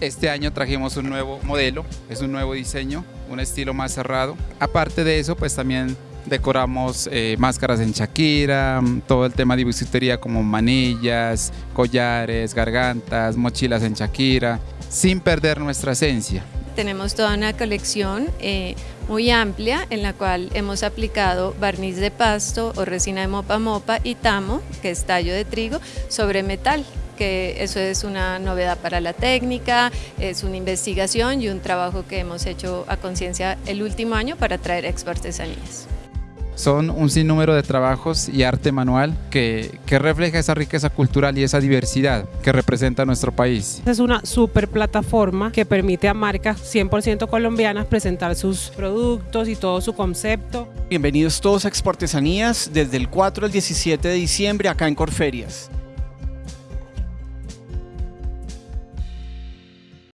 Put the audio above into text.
Este año trajimos un nuevo modelo, es un nuevo diseño, un estilo más cerrado. Aparte de eso, pues también decoramos eh, máscaras en Shakira, todo el tema de bisutería como manillas, collares, gargantas, mochilas en Shakira, sin perder nuestra esencia. Tenemos toda una colección eh, muy amplia en la cual hemos aplicado barniz de pasto o resina de mopa mopa y tamo, que es tallo de trigo, sobre metal que eso es una novedad para la técnica, es una investigación y un trabajo que hemos hecho a conciencia el último año para traer expo artesanías. Son un sinnúmero de trabajos y arte manual que, que, refleja esa riqueza cultural y esa diversidad que representa nuestro país. Es una super plataforma que permite a marcas 100% colombianas presentar sus productos y todo su concepto. Bienvenidos todos a Expo Artesanías desde el 4 al 17 de diciembre acá en Corferias.